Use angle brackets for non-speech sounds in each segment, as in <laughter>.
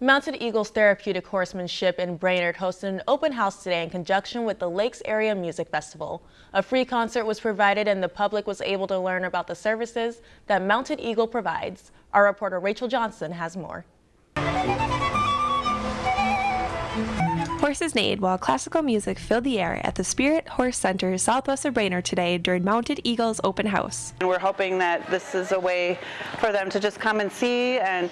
Mounted Eagles Therapeutic Horsemanship in Brainerd hosted an open house today in conjunction with the Lakes Area Music Festival. A free concert was provided and the public was able to learn about the services that Mounted Eagle provides. Our reporter Rachel Johnson has more. Horses neighed while classical music filled the air at the Spirit Horse Center southwest of Brainerd today during Mounted Eagles open house. And we're hoping that this is a way for them to just come and see and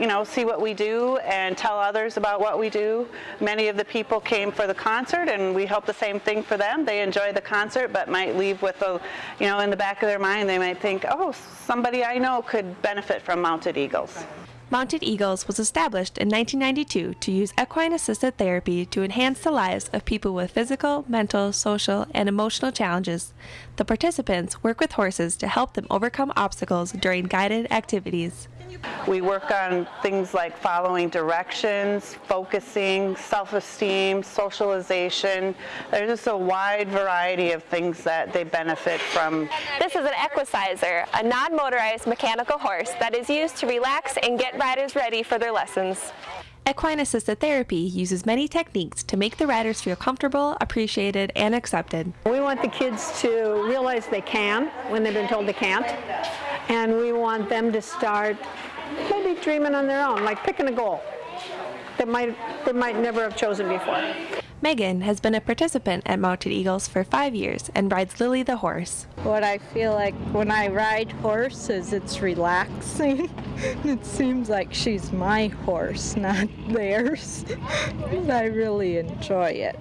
you know see what we do and tell others about what we do. Many of the people came for the concert and we hope the same thing for them. They enjoy the concert but might leave with a you know in the back of their mind they might think oh somebody I know could benefit from Mounted Eagles. Mounted Eagles was established in 1992 to use equine assisted therapy to enhance the lives of people with physical, mental, social, and emotional challenges. The participants work with horses to help them overcome obstacles during guided activities. We work on things like following directions, focusing, self-esteem, socialization. There's just a wide variety of things that they benefit from. This is an equicizer, a non-motorized mechanical horse that is used to relax and get riders ready for their lessons. Equine assisted therapy uses many techniques to make the riders feel comfortable, appreciated, and accepted. We want the kids to realize they can when they've been told they can't, and we want them to start maybe dreaming on their own, like picking a goal that might they might never have chosen before. Megan has been a participant at Mounted Eagles for five years and rides Lily the horse. What I feel like when I ride horses, it's relaxing. <laughs> it seems like she's my horse, not theirs. <laughs> I really enjoy it.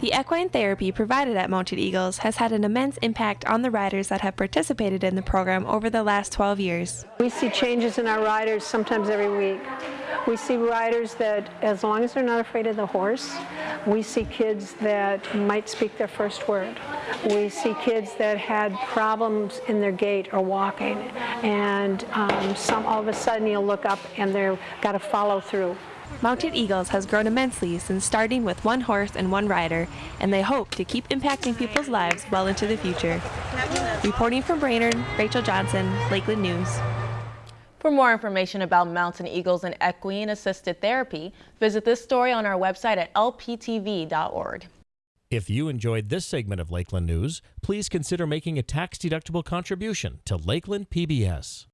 The equine therapy provided at Mounted Eagles has had an immense impact on the riders that have participated in the program over the last 12 years. We see changes in our riders sometimes every week. We see riders that, as long as they're not afraid of the horse, we see kids that might speak their first word. We see kids that had problems in their gait or walking, and um, some all of a sudden you'll look up and they've got to follow through. Mounted Eagles has grown immensely since starting with one horse and one rider, and they hope to keep impacting people's lives well into the future. Reporting from Brainerd, Rachel Johnson, Lakeland News. For more information about Mounted Eagles and equine assisted therapy, visit this story on our website at lptv.org. If you enjoyed this segment of Lakeland News, please consider making a tax-deductible contribution to Lakeland PBS.